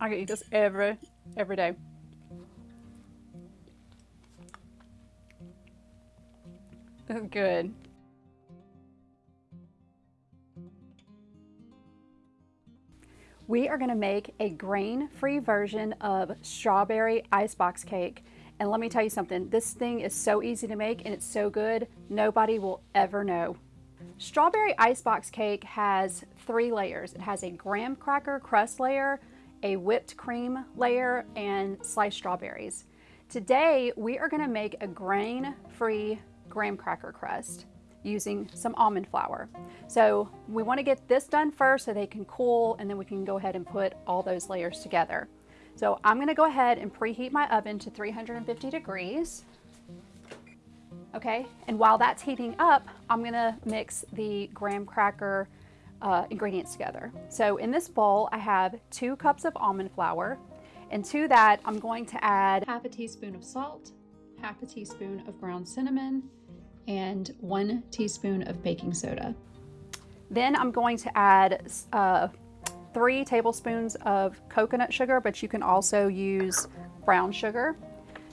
I eat this every, every day. This is good. We are gonna make a grain-free version of strawberry icebox cake. And let me tell you something, this thing is so easy to make and it's so good, nobody will ever know. Strawberry icebox cake has three layers. It has a graham cracker crust layer, a whipped cream layer, and sliced strawberries. Today, we are gonna make a grain-free graham cracker crust using some almond flour. So we wanna get this done first so they can cool and then we can go ahead and put all those layers together. So I'm gonna go ahead and preheat my oven to 350 degrees. Okay, and while that's heating up, I'm gonna mix the graham cracker uh, ingredients together. So in this bowl, I have two cups of almond flour, and to that, I'm going to add half a teaspoon of salt, half a teaspoon of ground cinnamon, and one teaspoon of baking soda. Then I'm going to add uh, three tablespoons of coconut sugar, but you can also use brown sugar.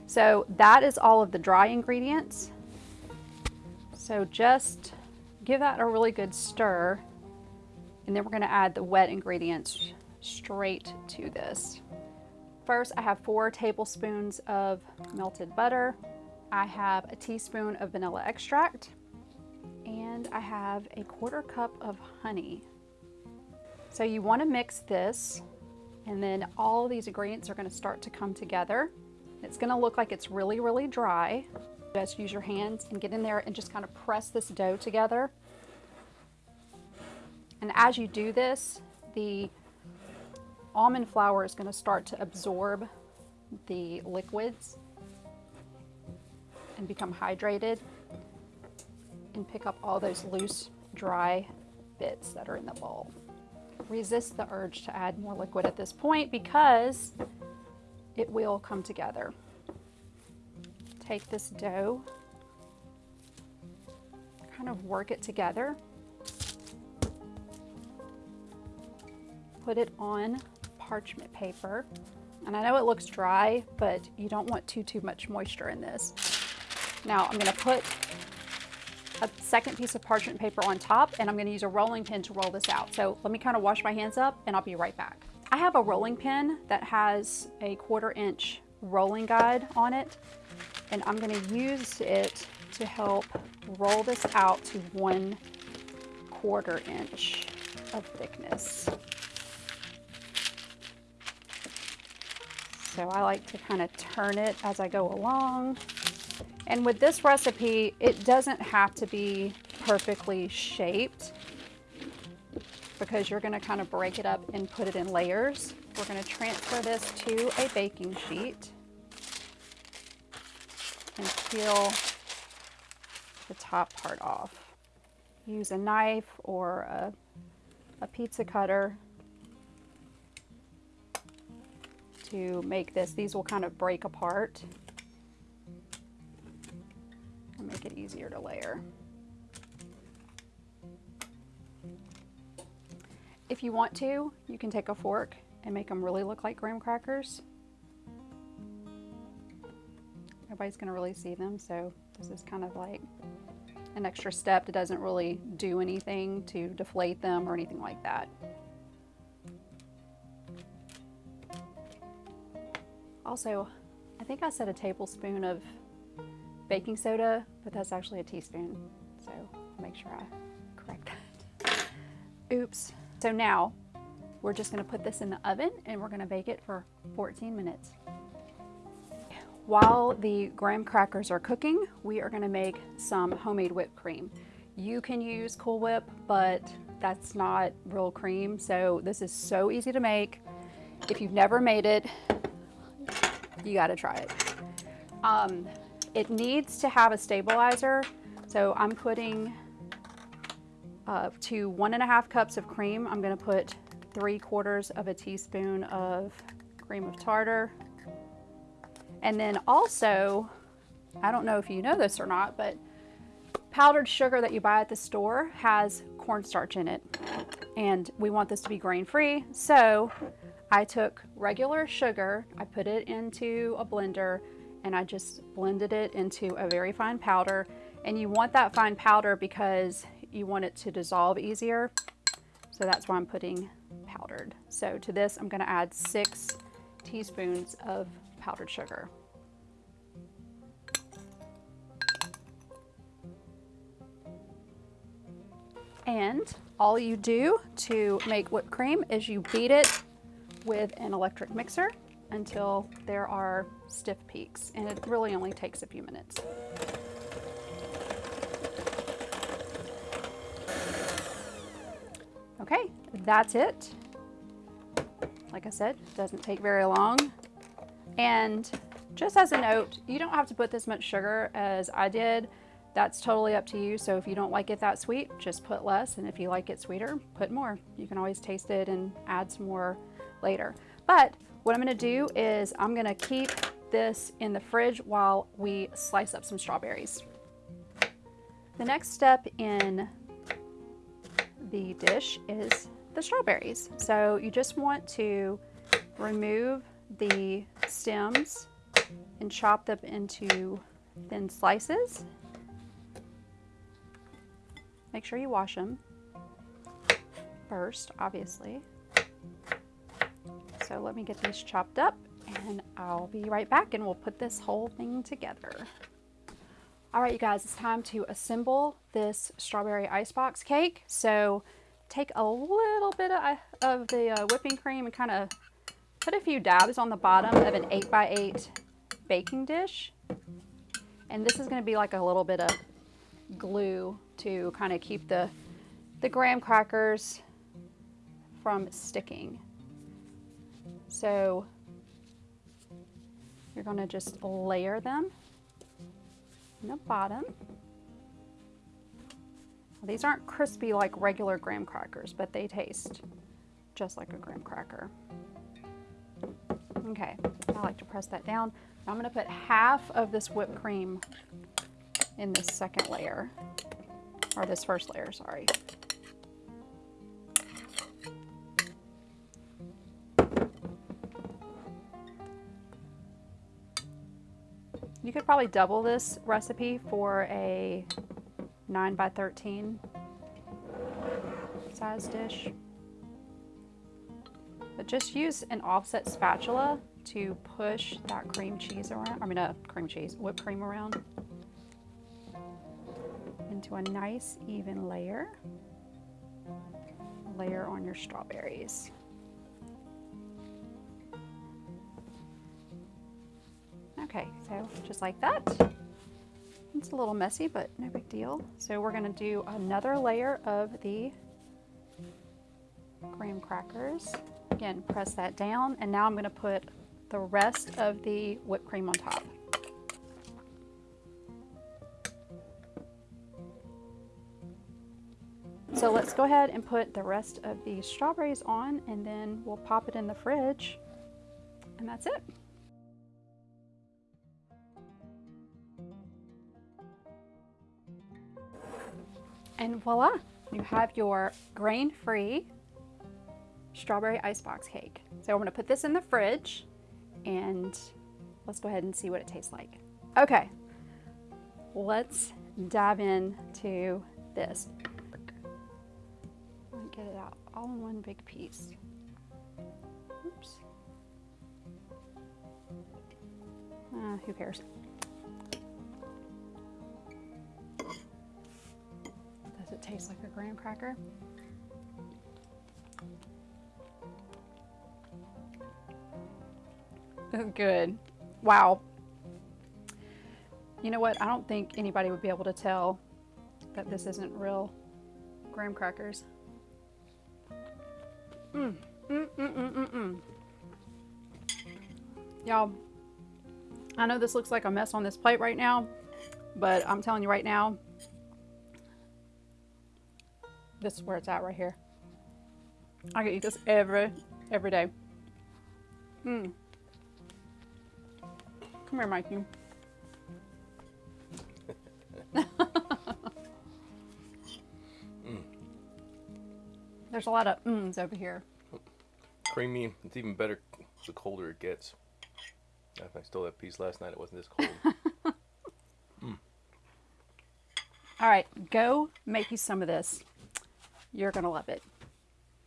So that is all of the dry ingredients. So just give that a really good stir. And then we're gonna add the wet ingredients straight to this. First, I have four tablespoons of melted butter. I have a teaspoon of vanilla extract and I have a quarter cup of honey. So you wanna mix this and then all these ingredients are gonna start to come together. It's gonna look like it's really, really dry. Just use your hands and get in there and just kind of press this dough together. And as you do this, the almond flour is gonna start to absorb the liquids and become hydrated and pick up all those loose, dry bits that are in the bowl. Resist the urge to add more liquid at this point because it will come together. Take this dough, kind of work it together. Put it on parchment paper. And I know it looks dry, but you don't want too, too much moisture in this. Now I'm gonna put a second piece of parchment paper on top and I'm gonna use a rolling pin to roll this out. So let me kind of wash my hands up and I'll be right back. I have a rolling pin that has a quarter inch rolling guide on it and I'm gonna use it to help roll this out to one quarter inch of thickness. So I like to kind of turn it as I go along. And with this recipe, it doesn't have to be perfectly shaped because you're gonna kind of break it up and put it in layers. We're gonna transfer this to a baking sheet and peel the top part off. Use a knife or a, a pizza cutter to make this. These will kind of break apart and make it easier to layer. If you want to, you can take a fork and make them really look like graham crackers. Nobody's gonna really see them, so this is kind of like an extra step that doesn't really do anything to deflate them or anything like that. Also, I think I said a tablespoon of baking soda, but that's actually a teaspoon. So I'll make sure I correct that. Oops. So now we're just gonna put this in the oven and we're gonna bake it for 14 minutes. While the graham crackers are cooking, we are gonna make some homemade whipped cream. You can use Cool Whip, but that's not real cream. So this is so easy to make. If you've never made it, you gotta try it. Um, it needs to have a stabilizer. So I'm putting uh, to one and a half cups of cream, I'm gonna put three quarters of a teaspoon of cream of tartar. And then also, I don't know if you know this or not, but powdered sugar that you buy at the store has cornstarch in it. And we want this to be grain free. So I took regular sugar, I put it into a blender, and I just blended it into a very fine powder. And you want that fine powder because you want it to dissolve easier. So that's why I'm putting powdered. So to this, I'm gonna add six teaspoons of powdered sugar. And all you do to make whipped cream is you beat it with an electric mixer until there are stiff peaks. And it really only takes a few minutes. Okay, that's it. Like I said, doesn't take very long. And just as a note, you don't have to put this much sugar as I did. That's totally up to you. So if you don't like it that sweet, just put less. And if you like it sweeter, put more. You can always taste it and add some more later. But what I'm gonna do is I'm gonna keep this in the fridge while we slice up some strawberries. The next step in the dish is the strawberries. So you just want to remove the stems and chop them into thin slices. Make sure you wash them first, obviously. So let me get these chopped up and I'll be right back and we'll put this whole thing together. All right, you guys, it's time to assemble this strawberry icebox cake. So take a little bit of, of the uh, whipping cream and kind of put a few dabs on the bottom of an 8 by 8 baking dish. And this is going to be like a little bit of glue to kind of keep the, the graham crackers from sticking. So you're going to just layer them in the bottom. These aren't crispy like regular graham crackers, but they taste just like a graham cracker. Okay, I like to press that down. I'm gonna put half of this whipped cream in this second layer, or this first layer, sorry. Could probably double this recipe for a 9 by 13 size dish. But just use an offset spatula to push that cream cheese around, I mean a uh, cream cheese, whipped cream around into a nice even layer. Layer on your strawberries. Okay, so just like that. It's a little messy, but no big deal. So we're gonna do another layer of the graham crackers. Again, press that down, and now I'm gonna put the rest of the whipped cream on top. So let's go ahead and put the rest of the strawberries on, and then we'll pop it in the fridge, and that's it. And voila, you have your grain-free strawberry icebox cake. So I'm gonna put this in the fridge and let's go ahead and see what it tastes like. Okay, let's dive into this. Get it out all in one big piece. Oops. Uh, who cares? Tastes like a graham cracker. Good. Wow. You know what? I don't think anybody would be able to tell that this isn't real graham crackers. Mmm. Mmm, mmm, mmm, mmm, mmm. Y'all, I know this looks like a mess on this plate right now, but I'm telling you right now, this is where it's at right here. I can eat this every, every day. Mmm. Come here, Mikey. mm. There's a lot of mmms over here. creamy. It's even better the colder it gets. If I stole that piece last night, it wasn't this cold. All right, go make you some of this. You're going to love it.